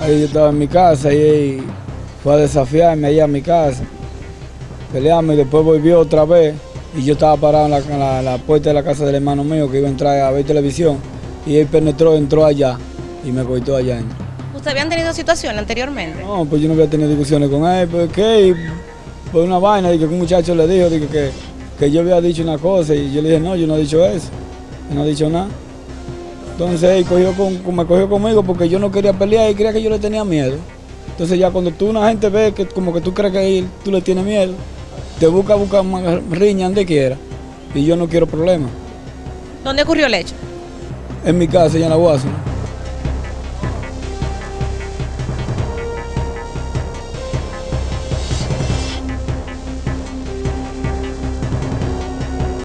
Ahí yo estaba en mi casa y él fue a desafiarme ahí a mi casa. Peleamos y después volvió otra vez y yo estaba parado en la, en la- la puerta de la casa del hermano mío que iba a entrar a ver televisión y él penetró, entró allá y me cortó allá. ¿Ustedes habían tenido situación anteriormente? No, pues yo no había tenido discusiones con él, pues que por una vaina, dije que un muchacho le dijo que, que yo había dicho una cosa y yo le dije, no, yo no he dicho eso, yo no he dicho nada. Entonces él cogió con, me cogió conmigo porque yo no quería pelear y creía que yo le tenía miedo. Entonces ya cuando tú una gente ve que como que tú crees que él, tú le tienes miedo, te busca, busca más riña donde quiera. Y yo no quiero problemas. ¿Dónde ocurrió el hecho? En mi casa, allá en la Guasana.